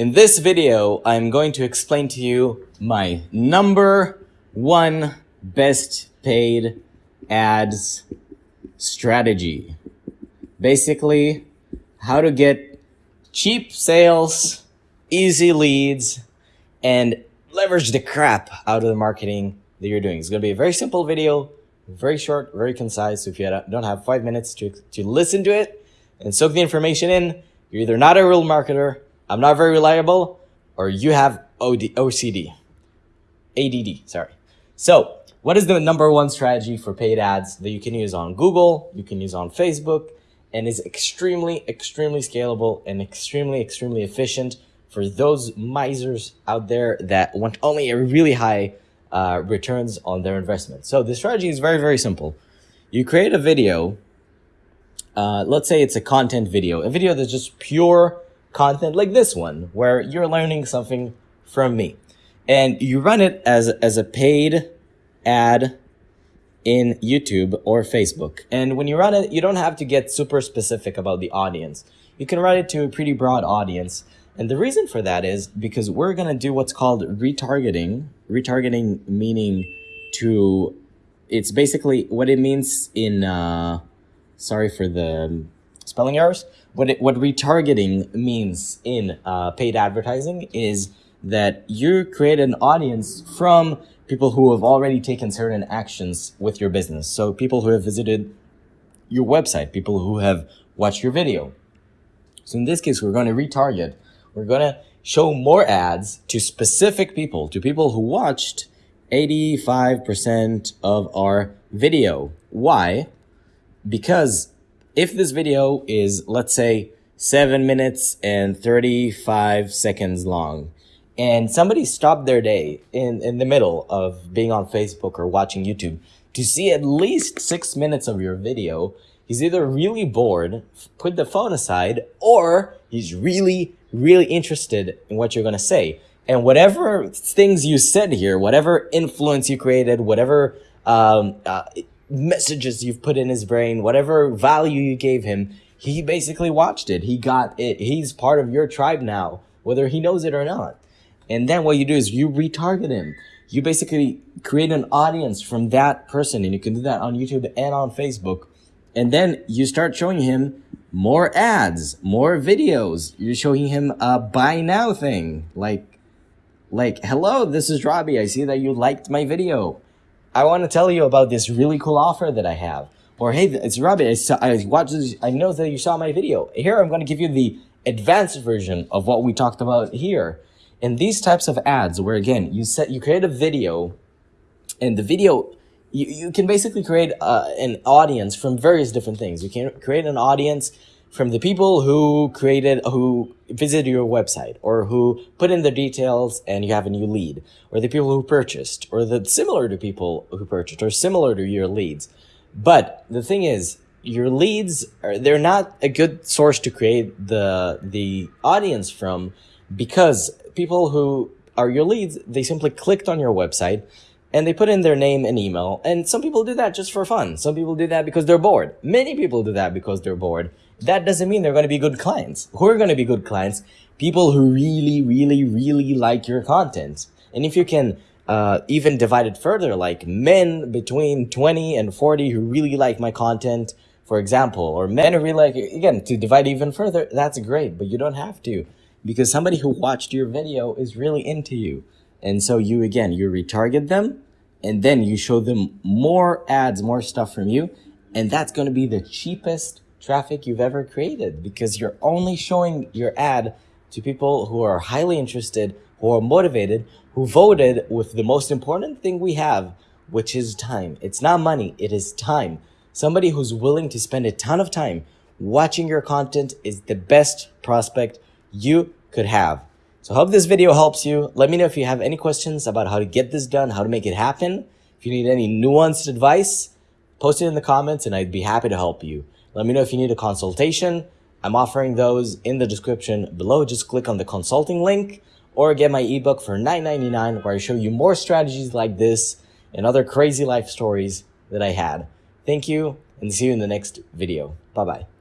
In this video, I'm going to explain to you my number one best paid ads strategy. Basically, how to get cheap sales, easy leads, and leverage the crap out of the marketing that you're doing. It's going to be a very simple video, very short, very concise. So if you don't have five minutes to, to listen to it and soak the information in, you're either not a real marketer, I'm not very reliable, or you have OD, OCD, ADD, sorry. So what is the number one strategy for paid ads that you can use on Google, you can use on Facebook, and is extremely, extremely scalable and extremely, extremely efficient for those misers out there that want only a really high uh, returns on their investment. So the strategy is very, very simple. You create a video. Uh, let's say it's a content video, a video that's just pure content like this one, where you're learning something from me. And you run it as, as a paid ad in YouTube or Facebook. And when you run it, you don't have to get super specific about the audience. You can run it to a pretty broad audience and the reason for that is because we're going to do what's called retargeting. Retargeting meaning to, it's basically what it means in, uh, sorry for the spelling errors. What, it, what retargeting means in uh, paid advertising is that you create an audience from people who have already taken certain actions with your business. So people who have visited your website, people who have watched your video. So in this case, we're going to retarget we're going to show more ads to specific people, to people who watched 85% of our video. Why? Because if this video is, let's say, 7 minutes and 35 seconds long, and somebody stopped their day in, in the middle of being on Facebook or watching YouTube to see at least 6 minutes of your video, he's either really bored, put the phone aside, or he's really, really interested in what you're going to say. And whatever things you said here, whatever influence you created, whatever um, uh, messages you've put in his brain, whatever value you gave him, he basically watched it. He got it. He's part of your tribe now, whether he knows it or not. And then what you do is you retarget him. You basically create an audience from that person, and you can do that on YouTube and on Facebook. And then you start showing him more ads, more videos. You're showing him a buy now thing. Like, like, hello, this is Robbie. I see that you liked my video. I want to tell you about this really cool offer that I have. Or, hey, it's Robbie. I, saw, I watched. I know that you saw my video. Here, I'm going to give you the advanced version of what we talked about here. In these types of ads, where again, you set, you create a video and the video you, you can basically create uh, an audience from various different things. You can create an audience from the people who created, who visited your website or who put in the details and you have a new lead or the people who purchased or the similar to people who purchased or similar to your leads. But the thing is, your leads are, they're not a good source to create the, the audience from because people who are your leads, they simply clicked on your website and they put in their name and email. And some people do that just for fun. Some people do that because they're bored. Many people do that because they're bored. That doesn't mean they're going to be good clients. Who are going to be good clients? People who really, really, really like your content. And if you can uh, even divide it further, like men between 20 and 40 who really like my content, for example, or men who really like, again, to divide even further, that's great, but you don't have to because somebody who watched your video is really into you. And so you, again, you retarget them and then you show them more ads, more stuff from you. And that's going to be the cheapest traffic you've ever created because you're only showing your ad to people who are highly interested, who are motivated, who voted with the most important thing we have, which is time. It's not money, it is time. Somebody who's willing to spend a ton of time watching your content is the best prospect you could have. So hope this video helps you. Let me know if you have any questions about how to get this done, how to make it happen. If you need any nuanced advice, post it in the comments and I'd be happy to help you. Let me know if you need a consultation. I'm offering those in the description below. Just click on the consulting link or get my ebook for $9.99 where I show you more strategies like this and other crazy life stories that I had. Thank you and see you in the next video. Bye-bye.